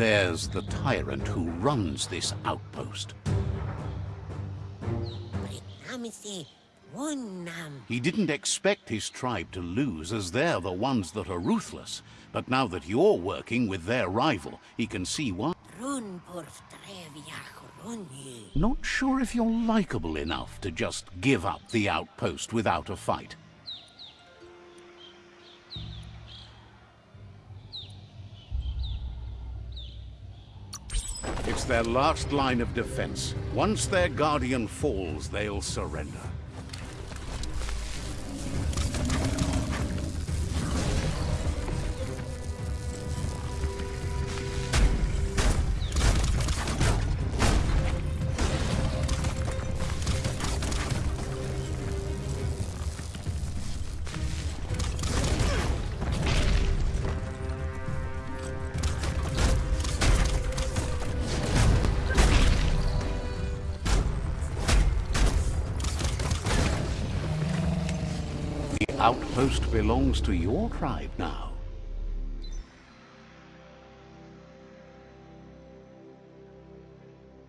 There's the tyrant who runs this outpost. He didn't expect his tribe to lose, as they're the ones that are ruthless. But now that you're working with their rival, he can see why. Not sure if you're likable enough to just give up the outpost without a fight. Their last line of defense. Once their guardian falls, they'll surrender. Outpost belongs to your tribe now.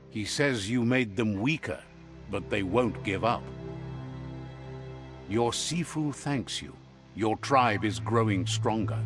He says you made them weaker, but they won't give up. Your Sifu thanks you. Your tribe is growing stronger.